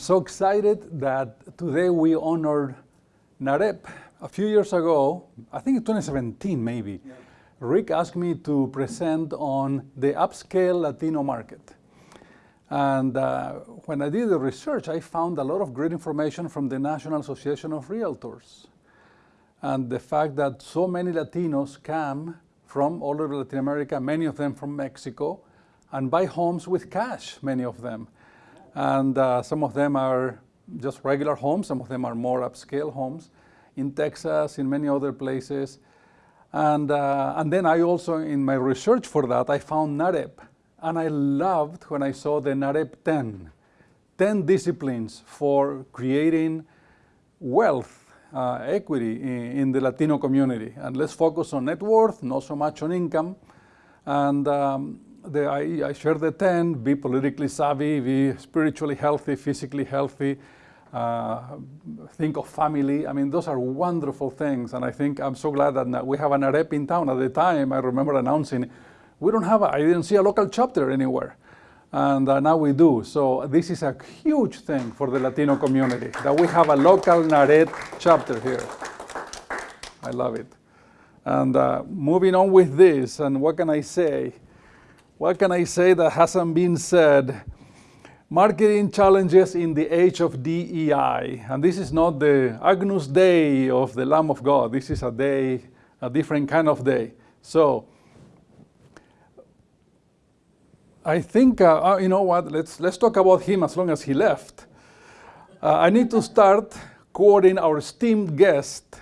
I'm so excited that today we honored NAREP. A few years ago, I think in 2017 maybe, yeah. Rick asked me to present on the upscale Latino market. And uh, when I did the research, I found a lot of great information from the National Association of Realtors. And the fact that so many Latinos come from all over Latin America, many of them from Mexico, and buy homes with cash, many of them. And uh, some of them are just regular homes, some of them are more upscale homes in Texas, in many other places. And, uh, and then I also, in my research for that, I found NAREP. And I loved when I saw the NAREP 10, 10 disciplines for creating wealth, uh, equity in, in, the Latino community. And let's focus on net worth, not so much on income. And um, the, I, I share the 10, be politically savvy, be spiritually healthy, physically healthy, uh, think of family. I mean, those are wonderful things. And I think I'm so glad that we have an AREP in town. At the time, I remember announcing, we don't have, I didn't see a local chapter anywhere. And uh, now we do. So this is a huge thing for the Latino community, that we have a local NAREP chapter here. I love it. And uh, moving on with this, and what can I say? What can I say that hasn't been said? Marketing challenges in the age of DEI. And this is not the Agnus Dei of the Lamb of God. This is a day, a different kind of day. So, I think, uh, uh, you know what, let's, let's talk about him as long as he left. Uh, I need to start quoting our esteemed guest.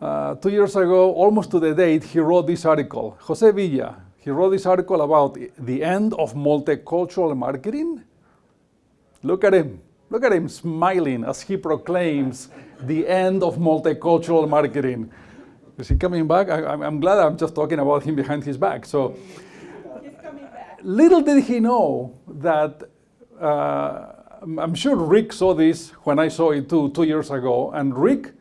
Uh, two years ago, almost to the date, he wrote this article. Jose Villa, he wrote this article about the end of multicultural marketing. Look at him. Look at him smiling as he proclaims the end of multicultural marketing. Is he coming back? I, am glad I'm just talking about him behind his back. So, little did he know that uh, I'm sure Rick saw this when I saw it too, two years ago, and Rick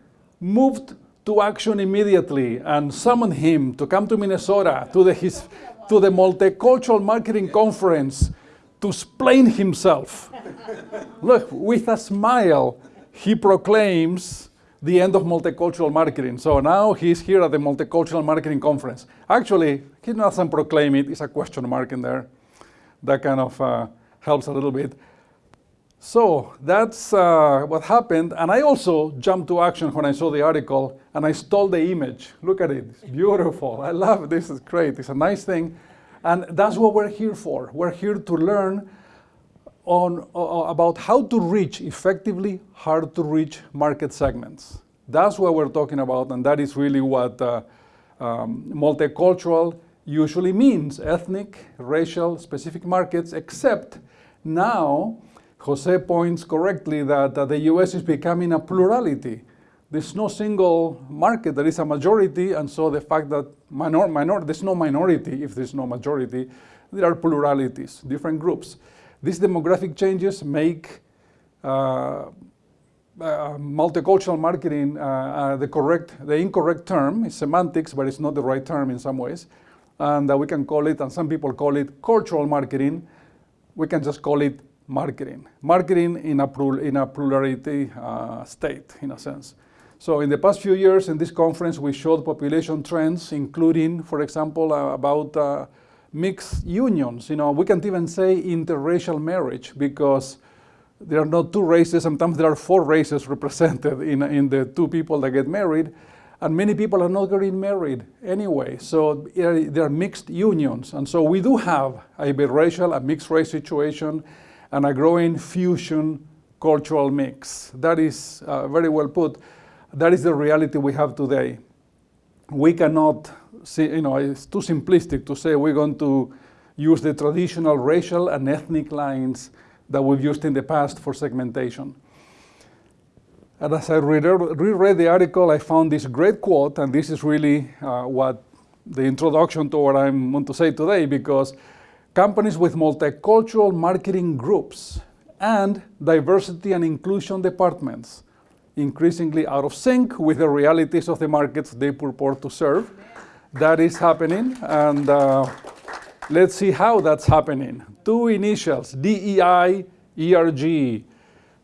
moved to action immediately and summoned him to come to Minnesota to the, his, to the Multicultural Marketing Conference to explain himself. Look, with a smile, he proclaims the end of multicultural marketing. So now he's here at the Multicultural Marketing Conference. Actually, he doesn't proclaim it, it's a question mark in there. That kind of uh, helps a little bit. So that's uh, what happened. And I also jumped to action when I saw the article and I stole the image. Look at it, it's beautiful. I love it, this is great. It's a nice thing. And that's what we're here for. We're here to learn on, uh, about how to reach effectively hard to reach market segments. That's what we're talking about, and that is really what uh, um, multicultural usually means, ethnic, racial, specific markets, except now Jose points correctly that, the US is becoming a plurality. There's no single market, there is a majority, and so the fact that minor, minor, there's no minority if there's no majority, there are pluralities, different groups. These demographic changes make uh, uh, multicultural marketing uh, uh the correct, the incorrect term. Semantics, but it's not the right term in some ways. And we can call it, and some people call it cultural marketing. We can just call it marketing. Marketing in a, in a plurality uh, state, in a sense. So in the past few years in this conference, we showed population trends, including, for example, uh, about uh, mixed unions. You know, we can't even say interracial marriage because there are not two races. Sometimes there are four races represented in, in the two people that get married. And many people are not getting married anyway. So there are mixed unions. And so we do have a biracial, a mixed race situation and a growing fusion cultural mix. That is uh, very well put. That is the reality we have today. We cannot see, you know, it's too simplistic to say we're going to use the traditional racial and ethnic lines that we've used in the past for segmentation. And as I reread the article, I found this great quote, and this is really uh, what the introduction to what I want to say today, because companies with multicultural marketing groups and diversity and inclusion departments, increasingly out of sync with the realities of the markets they purport to serve. That is happening, and uh, let's see how that's happening. Two initials, DEI, ERG.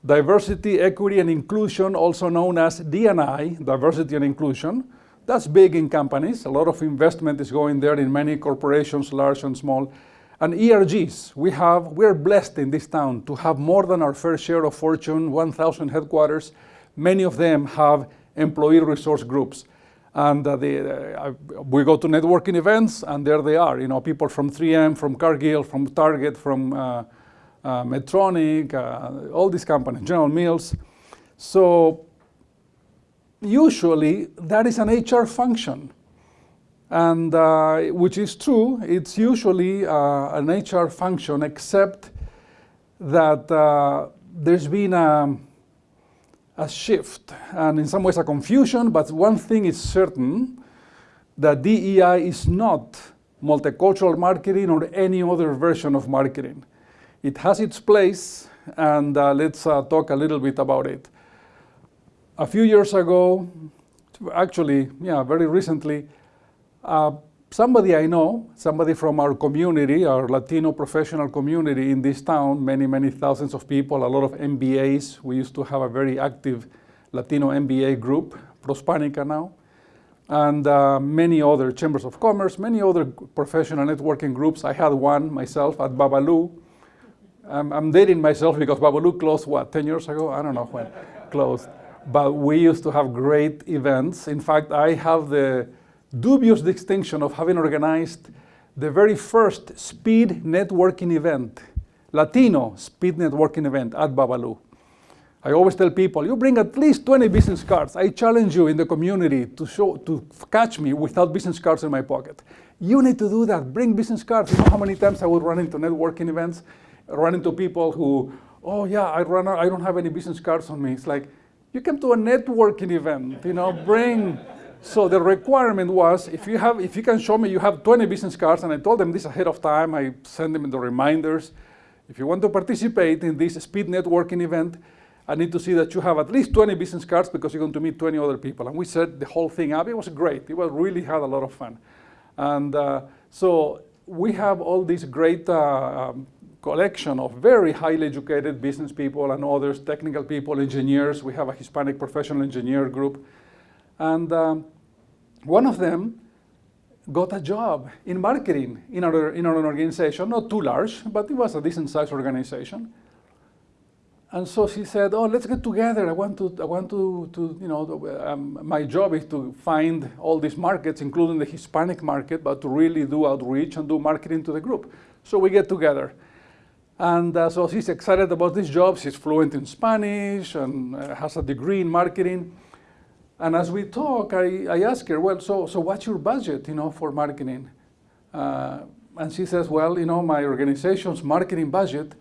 diversity, equity, and inclusion, also known as D&I, diversity and inclusion. That's big in companies. A lot of investment is going there in many corporations, large and small. And ERGs, we have, we're blessed in this town to have more than our fair share of Fortune 1000 headquarters. Many of them have employee resource groups. And uh, uh, we go to networking events, and there they are. You know, people from 3M, from Cargill, from Target, from uh, uh, Medtronic, uh, all these companies, General Mills. So usually that is an HR function. And uh, which is true, it's usually uh, an HR function, except that uh, there's been a, a shift and in some ways a confusion, but one thing is certain, that DEI is not multicultural marketing or any other version of marketing. It has its place, and uh, let's uh, talk a little bit about it. A few years ago, actually, yeah, very recently, somebody I know, somebody from our community, our Latino professional community in this town, many, many thousands of people, a lot of MBAs. We used to have a very active Latino MBA group, Prospanica now, and uh, many other chambers of commerce, many other professional networking groups. I had one myself at Babalu, I'm, I'm dating myself because Babalu closed, what, 10 years ago? I don't know when closed. But we used to have great events. In fact, I have the dubious distinction of having organized the very first speed networking event, Latino speed networking event at Babalu. I always tell people, you bring at least 20 business cards. I challenge you in the community to show, to catch me without business cards in my pocket. You need to do that. Bring business cards. You know how many times I would run into networking events run into people who, oh yeah, I run, I don't have any business cards on me. It's like, you came to a networking event, you know, bring. So the requirement was, if you have, if you can show me you have 20 business cards, and I told them this ahead of time, I send them the reminders. If you want to participate in this speed networking event, I need to see that you have at least 20 business cards because you're going to meet 20 other people. And we set the whole thing up. It was great. It was really had a lot of fun. And uh, so we have all this great uh, um, collection of very highly educated business people and others, technical people, engineers. We have a Hispanic professional engineer group. And um, one of them got a job in marketing in our, in our organization, not too large, but it was a decent sized organization. And so she said, oh, let's get together. I want to, I want to, to you know, um, my job is to find all these markets, including the Hispanic market, but to really do outreach and do marketing to the group. So we get together. And uh, so she's excited about this job. She's fluent in Spanish and uh, has a degree in marketing. And as we talk, I, I ask her, well, so, so what's your budget, you know, for marketing? Uh, and she says, well, you know, my organization's marketing budget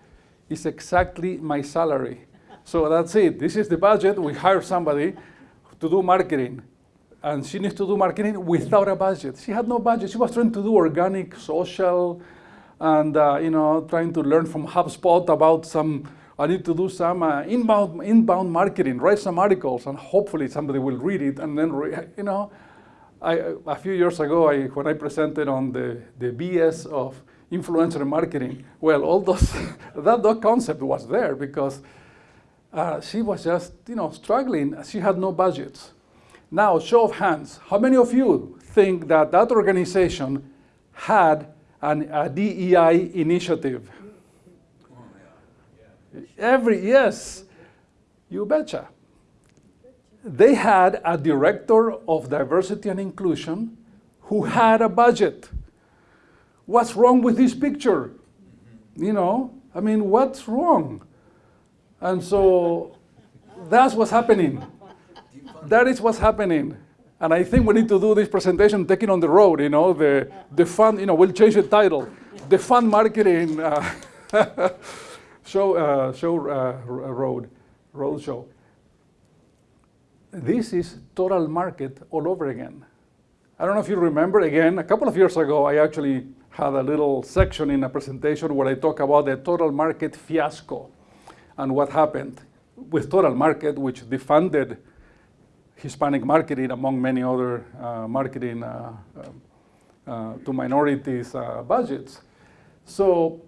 is exactly my salary. So that's it. This is the budget. We hire somebody to do marketing. And she needs to do marketing without a budget. She had no budget. She was trying to do organic, social, and uh, you know, trying to learn from HubSpot about some, I need to do some uh, inbound, inbound marketing, write some articles, and hopefully somebody will read it, and then, you know, I, a few years ago, I, when I presented on the, the BS of influencer marketing, well, all those, that, that concept was there because uh, she was just, you know, struggling. She had no budgets. Now, show of hands, how many of you think that that organization had an, a DEI initiative. Every, yes, you betcha. They had a director of diversity and inclusion who had a budget. What's wrong with this picture? You know, I mean, what's wrong? And so that's what's happening. That is what's happening. And I think we need to do this presentation taking on the road, you know, the, the fun, you know, we'll change the title. The fun marketing uh, show, uh, show uh, road, road show. This is total market all over again. I don't know if you remember, again, a couple of years ago, I actually had a little section in a presentation where I talk about the total market fiasco and what happened with total market, which defunded Hispanic marketing among many other uh, marketing uh, uh, to minorities budgets. So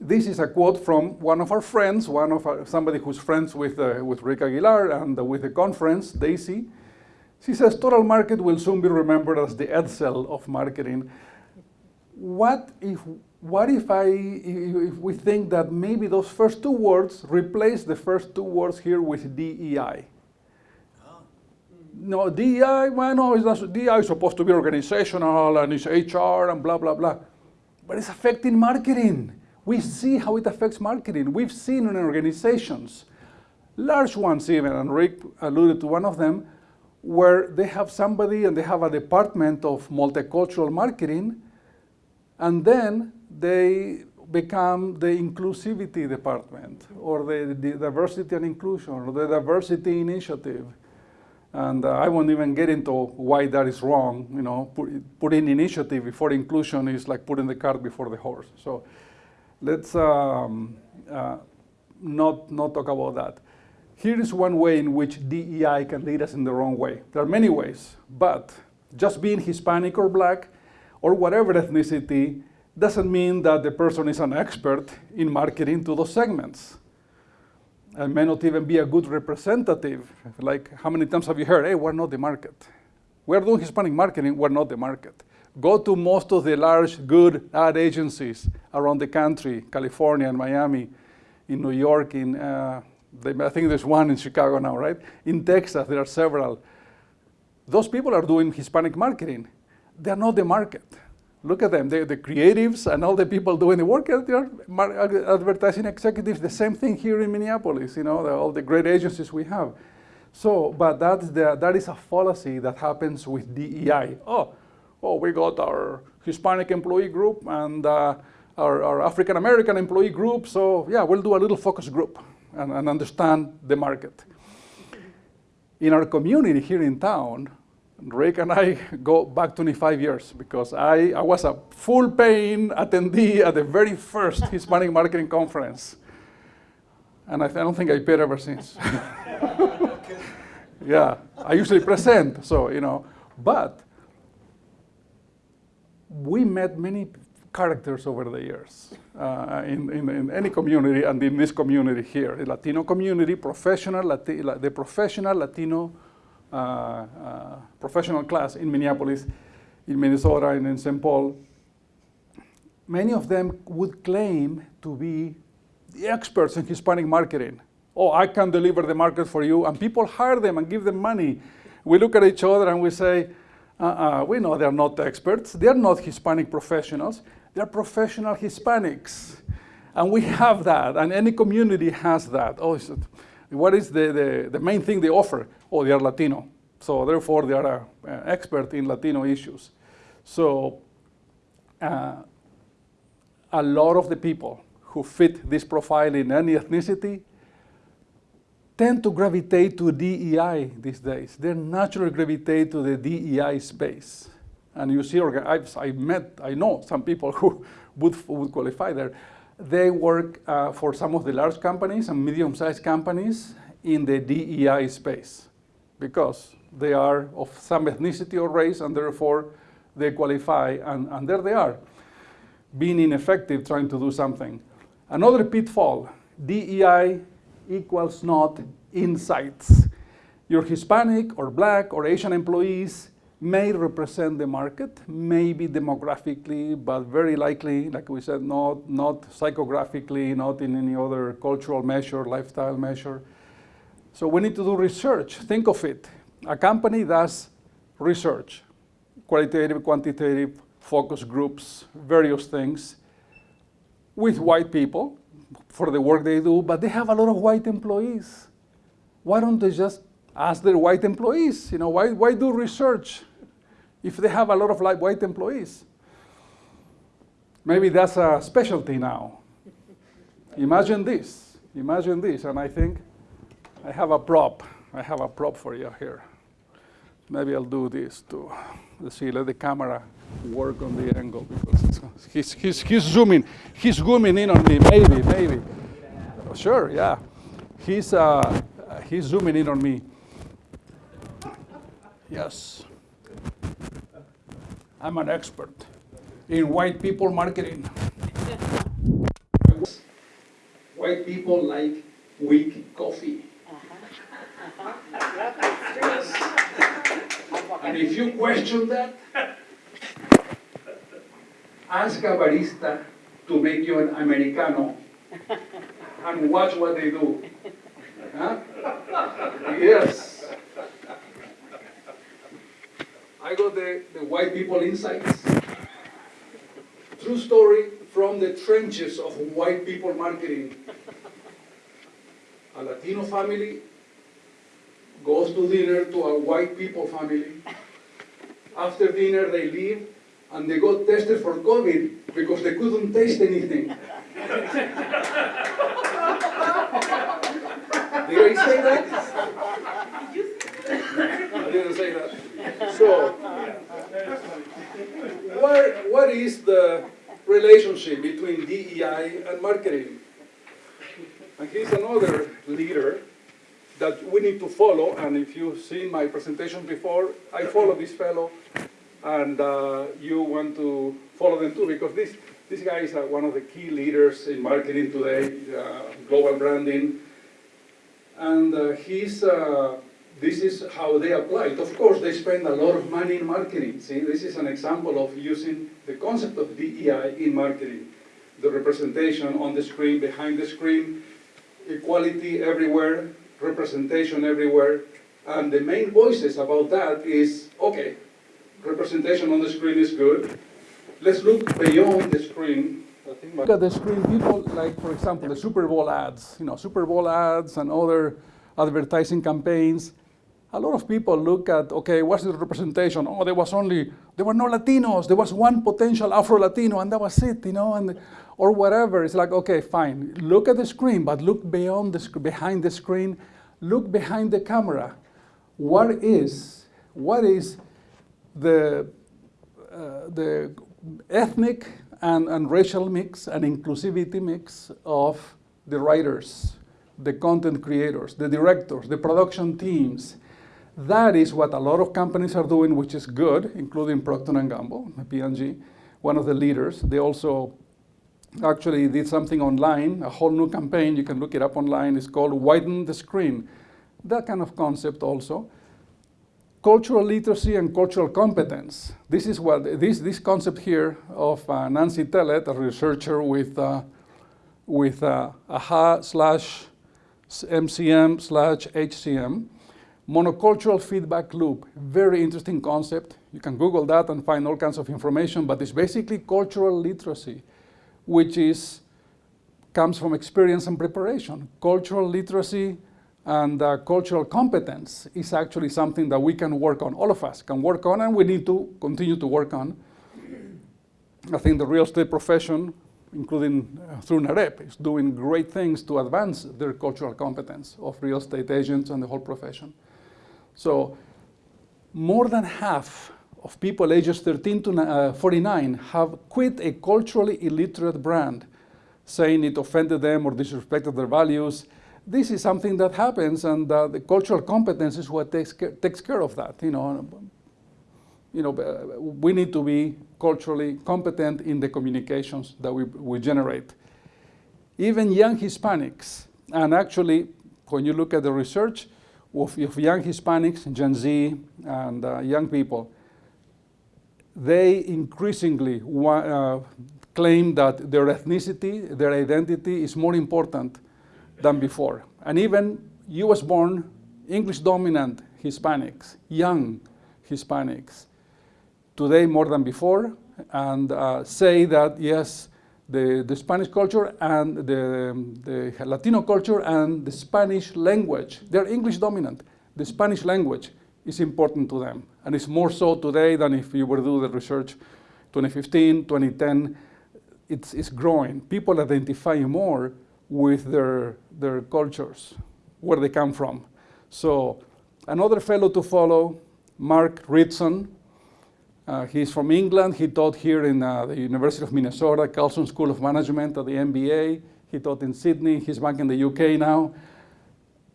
this is a quote from one of our friends, one of our, somebody who's friends with, uh, with Rick Aguilar and uh, with the conference, Daisy. She says, total market will soon be remembered as the Edsel of marketing. What if, what if, I, if we think that maybe those first two words replace the first two words here with DEI? No, DEI, well, no, it's not, DEI is supposed to be organizational and it's HR and blah, blah, blah. But it's affecting marketing. We see how it affects marketing. We've seen in organizations, large ones even, and Rick alluded to one of them, where they have somebody and they have a department of multicultural marketing, and then they become the inclusivity department or the, the diversity and inclusion or the diversity initiative. And uh, I won't even get into why that is wrong. You know, put, putting initiative before inclusion is like putting the cart before the horse. So let's um, uh, not, not talk about that. Here is one way in which DEI can lead us in the wrong way. There are many ways, but just being Hispanic or black or whatever ethnicity doesn't mean that the person is an expert in marketing to those segments. And may not even be a good representative. Like, how many times have you heard, hey, we're not the market. We're doing Hispanic marketing, we're not the market. Go to most of the large, good ad agencies around the country, California and Miami, in New York, in, uh, I think there's one in Chicago now, right? In Texas, there are several. Those people are doing Hispanic marketing. They're not the market. Look at them, they're the creatives and all the people doing the work, they're advertising executives, the same thing here in Minneapolis, you know, the, all the great agencies we have. So, but that's the, that is a fallacy that happens with DEI. Oh, oh, we got our Hispanic employee group and uh, our, our African American employee group, so yeah, we'll do a little focus group and, and understand the market. In our community here in town, Rick and I go back 25 years because I, I was a full paying attendee at the very first Hispanic Marketing Conference. And I, I don't think I paid ever since. yeah, I usually present, so, you know. But we met many characters over the years uh, in, in, in, any community and in this community here, the Latino community, professional, Lati the professional Latino uh, uh, professional class in Minneapolis, in Minnesota, and in St. Paul, many of them would claim to be the experts in Hispanic marketing. Oh, I can deliver the market for you, and people hire them and give them money. We look at each other and we say, uh-uh, we know they're not experts. They're not Hispanic professionals. They're professional Hispanics. And we have that, and any community has that. Oh, what is the, the, the main thing they offer? Oh, they are Latino. So therefore, they are an expert in Latino issues. So uh, a lot of the people who fit this profile in any ethnicity tend to gravitate to DEI these days. They naturally gravitate to the DEI space. And you see, I've, I met, I know some people who would, would qualify there. They work uh, for some of the large companies and medium-sized companies in the DEI space because they are of some ethnicity or race and therefore they qualify and, and there they are, being ineffective trying to do something. Another pitfall, DEI equals not insights. Your Hispanic or black or Asian employees may represent the market, maybe demographically, but very likely, like we said, not, not psychographically, not in any other cultural measure, lifestyle measure. So we need to do research. Think of it. A company does research, qualitative, quantitative, focus groups, various things, with white people for the work they do, but they have a lot of white employees. Why don't they just ask their white employees? You know, why, why do research if they have a lot of white employees? Maybe that's a specialty now. Imagine this, imagine this, and I think I have a prop. I have a prop for you here. Maybe I'll do this to, let's see, let the camera work on the angle because he's, he's, he's zooming, he's zooming in on me, maybe, maybe. Sure, yeah. He's, uh, he's zooming in on me. Yes. I'm an expert in white people marketing. white people like weak coffee. And if you question that, ask a barista to make you an Americano and watch what they do. Huh? Yes. I got the, the white people insights. True story from the trenches of white people marketing. A Latino family goes to dinner to a white people family. After dinner, they leave and they got tested for COVID because they couldn't taste anything. Did I say that? I didn't say that. So, what, is the relationship between DEI and marketing? And he's another leader that we need to follow, and if you've seen my presentation before, I follow this fellow, and uh, you want to follow them too, because this, this guy is uh, one of the key leaders in marketing today, uh, global branding, and uh, he's, uh, this is how they apply it. Of course, they spend a lot of money in marketing. See, this is an example of using the concept of DEI in marketing. The representation on the screen, behind the screen, equality everywhere, representation everywhere, and the main voices about that is, okay, representation on the screen is good, let's look beyond the screen. Look at the screen, people like, for example, the Super Bowl ads, you know, Super Bowl ads and other advertising campaigns. A lot of people look at, okay, what's the representation? Oh, there was only, there were no Latinos. There was one potential Afro-Latino and that was it, you know, and, or whatever. It's like, okay, fine. Look at the screen, but look beyond the, behind the screen. Look behind the camera. What is, what is the, uh, the ethnic and, and racial mix and inclusivity mix of the writers, the content creators, the directors, the production teams. That is what a lot of companies are doing, which is good, including Procter & Gamble, P&G, one of the leaders. They also actually did something online, a whole new campaign, you can look it up online, it's called Widen the Screen. That kind of concept also cultural literacy and cultural competence. This is what this this concept here of uh, Nancy Tellet, a researcher with uh, with uh, AHA slash MCM slash HCM, monocultural feedback loop. Very interesting concept. You can Google that and find all kinds of information, but it's basically cultural literacy, which is comes from experience and preparation. Cultural literacy and uh, cultural competence is actually something that we can work on, all of us can work on, and we need to continue to work on. I think the real estate profession, including uh, through NAREP, is doing great things to advance their cultural competence of real estate agents and the whole profession. So more than half of people ages 13 to uh, 49 have quit a culturally illiterate brand, saying it offended them or disrespected their values, this is something that happens, and uh, the cultural competence is what takes care, takes care of that. You know, you know, uh, we need to be culturally competent in the communications that we, we generate. Even young Hispanics, and actually, when you look at the research of, of young Hispanics, Gen Z, and uh, young people, they increasingly uh, claim that their ethnicity, their identity is more important than before. And even US-born, English-dominant Hispanics, young Hispanics, today more than before, and uh, say that, yes, the, the Spanish culture and the, the Latino culture and the Spanish language, they're English dominant. The Spanish language is important to them. And it's more so today than if you were to do the research 2015, 2010. It's, it's growing. People identify more with their, their cultures, where they come from. So another fellow to follow, Mark Ritson. Uh, he's from England. He taught here in uh, the University of Minnesota, Carlson School of Management at the MBA. He taught in Sydney. He's back in the UK now.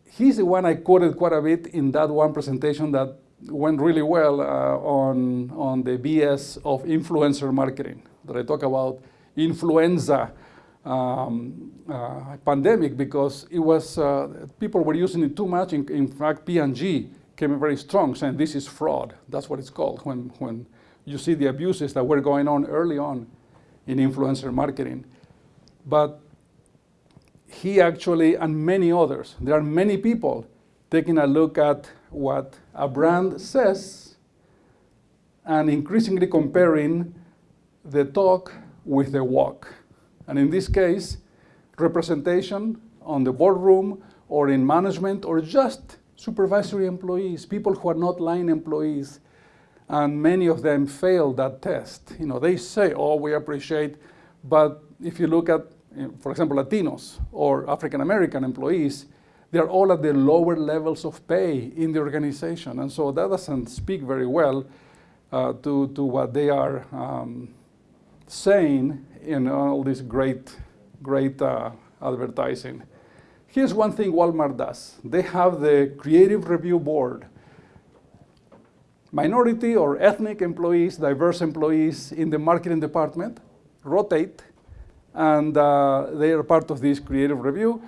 He's the one I quoted quite a bit in that one presentation that went really well uh, on, on the BS of influencer marketing, that I talk about influenza um, uh, pandemic because it was uh, people were using it too much. In, in fact, P&G came very strong, saying this is fraud. That's what it's called when when you see the abuses that were going on early on in influencer marketing. But he actually, and many others, there are many people taking a look at what a brand says and increasingly comparing the talk with the walk. And in this case, representation on the boardroom or in management or just supervisory employees, people who are not line employees, and many of them fail that test. You know, they say, oh, we appreciate, but if you look at, for example, Latinos or African American employees, they're all at the lower levels of pay in the organization. And so that doesn't speak very well uh, to, to what they are um, saying in all this great, great uh, advertising. Here's one thing Walmart does. They have the creative review board. Minority or ethnic employees, diverse employees in the marketing department rotate, and uh, they are part of this creative review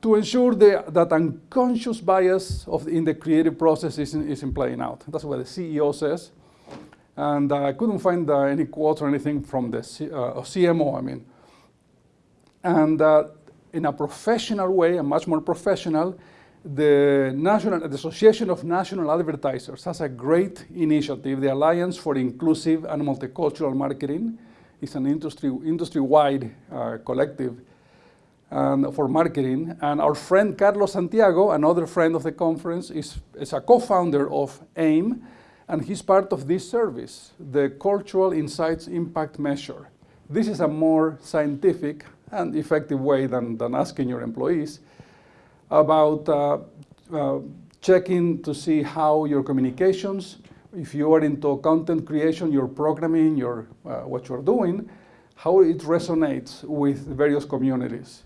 to ensure the, that unconscious bias of, in the creative process isn't, isn't playing out. That's what the CEO says. And uh, I couldn't find uh, any quotes or anything from the C, uh, CMO, I mean. And uh, in a professional way, a much more professional, the, National, the Association of National Advertisers has a great initiative, the Alliance for Inclusive and Multicultural Marketing. It's an industry, industry-wide uh, collective and for marketing. And our friend Carlos Santiago, another friend of the conference, is, is a co-founder of AIM, and he's part of this service, the Cultural Insights Impact Measure. This is a more scientific and effective way than, than asking your employees about uh, uh, checking to see how your communications, if you are into content creation, your programming, your, uh, what you're doing, how it resonates with various communities.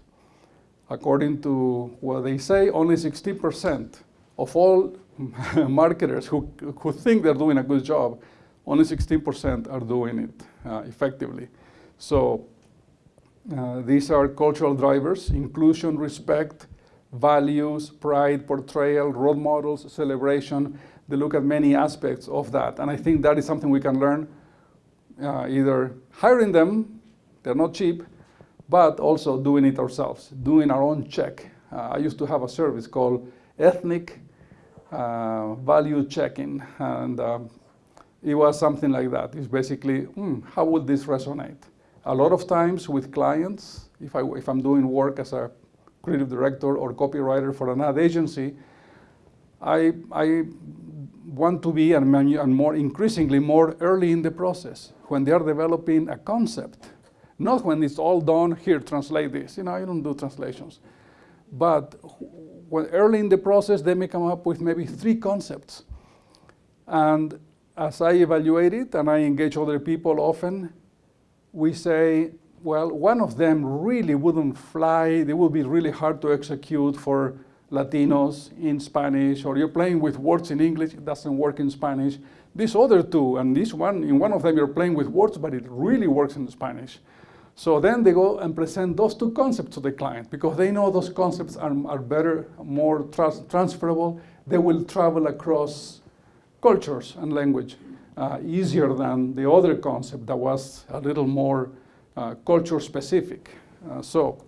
According to what they say, only 60% of all marketers who, who think they're doing a good job, only 16% are doing it uh, effectively. So uh, these are cultural drivers, inclusion, respect, values, pride, portrayal, role models, celebration. They look at many aspects of that. And I think that is something we can learn uh, either hiring them, they're not cheap, but also doing it ourselves, doing our own check. Uh, I used to have a service called Ethnic uh, Value Checking, and um, it was something like that. It's basically, hmm, how would this resonate? A lot of times with clients, if, I, if I'm doing work as a creative director or copywriter for an ad agency, I, I want to be, and, and more increasingly, more early in the process when they are developing a concept not when it's all done, here, translate this. You know, I don't do translations. But when early in the process, they may come up with maybe three concepts. And as I evaluate it, and I engage other people often, we say, well, one of them really wouldn't fly. They would be really hard to execute for Latinos in Spanish, or you're playing with words in English, it doesn't work in Spanish. These other two, and this one, in one of them you're playing with words, but it really works in Spanish. So then they go and present those two concepts to the client because they know those concepts are, are better, more trans transferable. They will travel across cultures and language uh, easier than the other concept that was a little more culture specific. Uh, so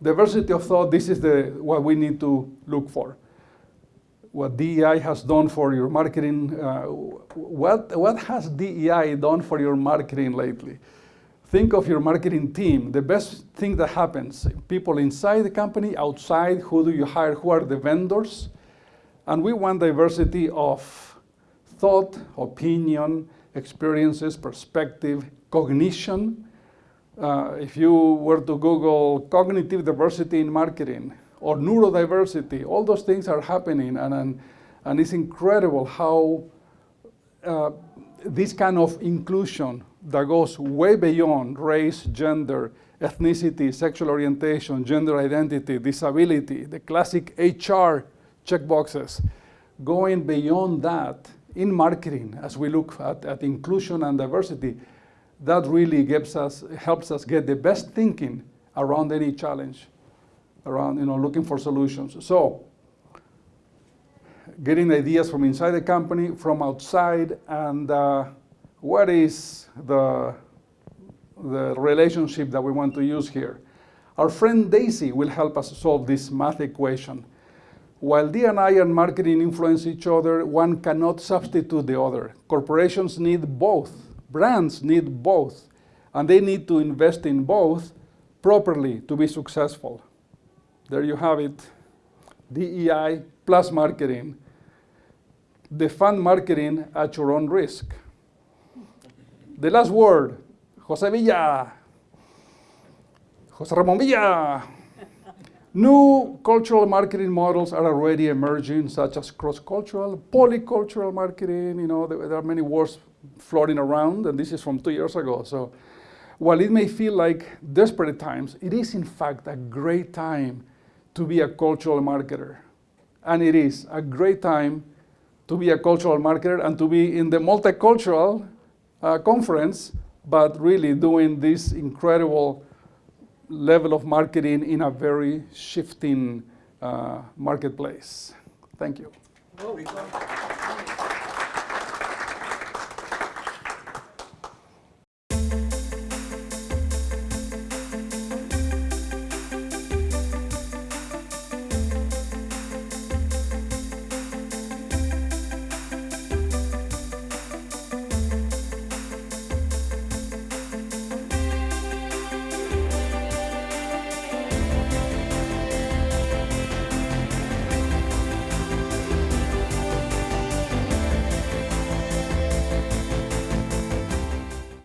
diversity of thought, this is the, what we need to look for. What DEI has done for your marketing, uh, what, what has DEI done for your marketing lately? Think of your marketing team. The best thing that happens, people inside the company, outside, who do you hire, who are the vendors? And we want diversity of thought, opinion, experiences, perspective, cognition. Uh, if you were to Google cognitive diversity in marketing or neurodiversity, all those things are happening and, and, and it's incredible how uh, this kind of inclusion that goes way beyond race, gender, ethnicity, sexual orientation, gender identity, disability, the classic HR checkboxes. Going beyond that in marketing, as we look at, at inclusion and diversity, that really gives us, helps us get the best thinking around any challenge, around you know, looking for solutions. So getting ideas from inside the company, from outside, and uh, what is the, the relationship that we want to use here. Our friend Daisy will help us solve this math equation. While D&I and marketing influence each other, one cannot substitute the other. Corporations need both. Brands need both. And they need to invest in both properly to be successful. There you have it. DEI plus marketing. Defund marketing at your own risk. The last word, Jose Villa. Jose Ramon Villa. New cultural marketing models are already emerging, such as cross-cultural, polycultural marketing. You know, there, are many words floating around, and this is from two years ago. So while it may feel like desperate times, it is in fact a great time to be a cultural marketer. And it is a great time to be a cultural marketer and to be in the multicultural uh, conference, but really doing this incredible level of marketing in a very shifting uh, marketplace. Thank you.